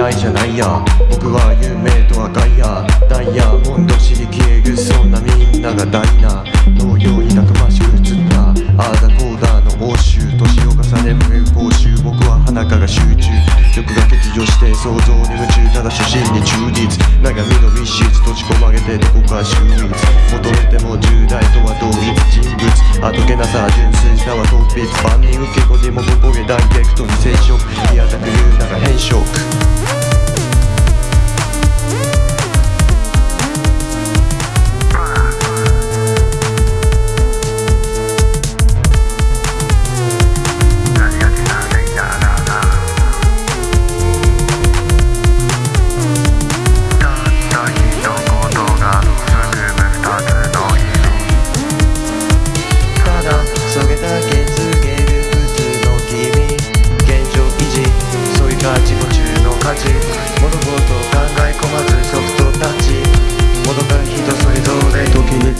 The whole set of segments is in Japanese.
嫌いじゃないや。僕は夢とはガイア。ダイヤモンド刺消えぐそんなみんながダイナのようにたくましく映った。ああコーダーの応酬年を重ね無報酬。僕は花かが集中。曲が欠如して想像に夢中ただ初心に忠実。長みの密室閉じ込まげてどこか秀逸。求めても10代とは同一人物。あどけなさ純粋さは突筆。万人受け子にもここげ大逆転。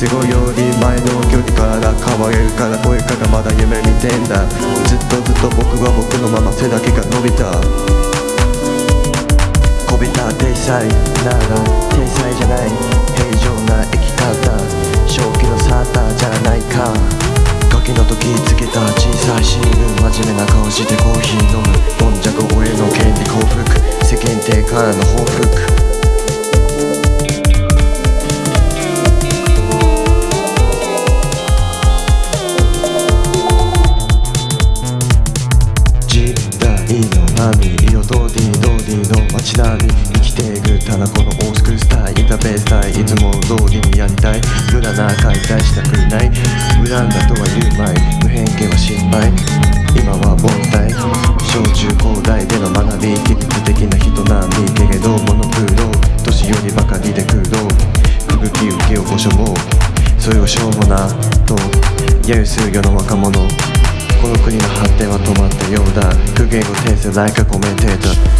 時に都合より前の距離から変われるから声からまだ夢見てんだ。ずっとずっと僕は僕のまま背だけが伸びた。こびた天才なら天才じゃない。平常な生き方。正気のサーターじゃないか。ガキの時つけた小さいシール。真面目な顔してコーヒー飲む。どんじゃこ俺の権利幸福世間体からの報復。波色とディードーディーの街並み生きていくただこのオースクースタイインターベースタイい。つも通りにやりたい無駄な解体したくない無駄だとは言うまい。無偏見は心配。今は凡退小中高大での学び技術的な人並みけれどモノクロ年寄りばかりで苦労吹雪受けをご所望。それをしょうもなと揶揄する世の若者。この国の発展は止まったようだ苦言を呈せないかコメンテーター。